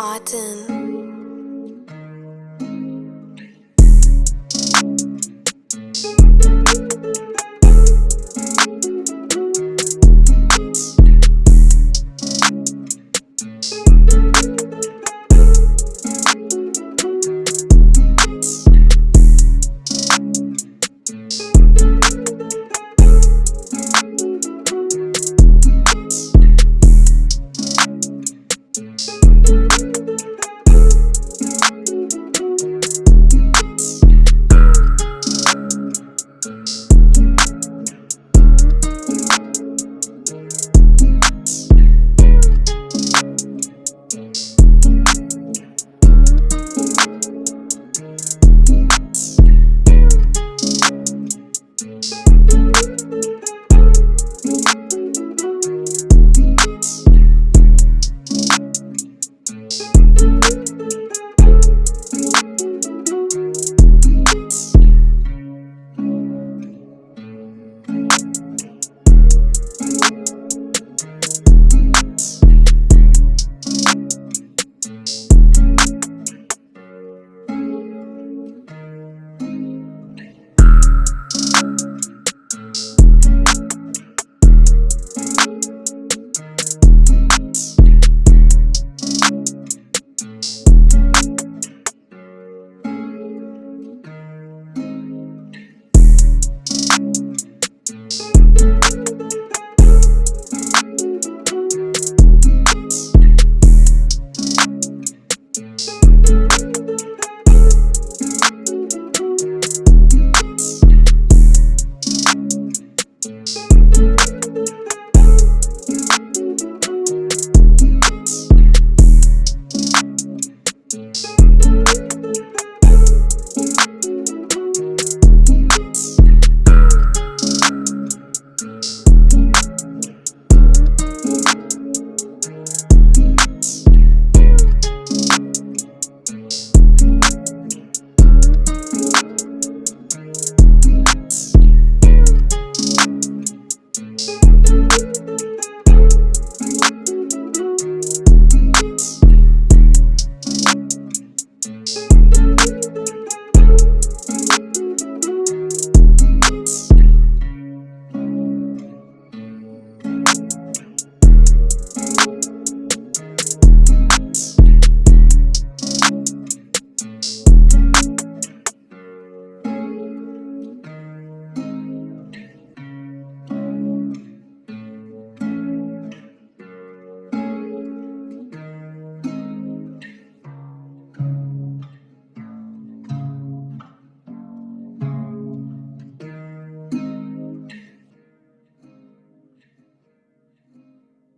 Autumn.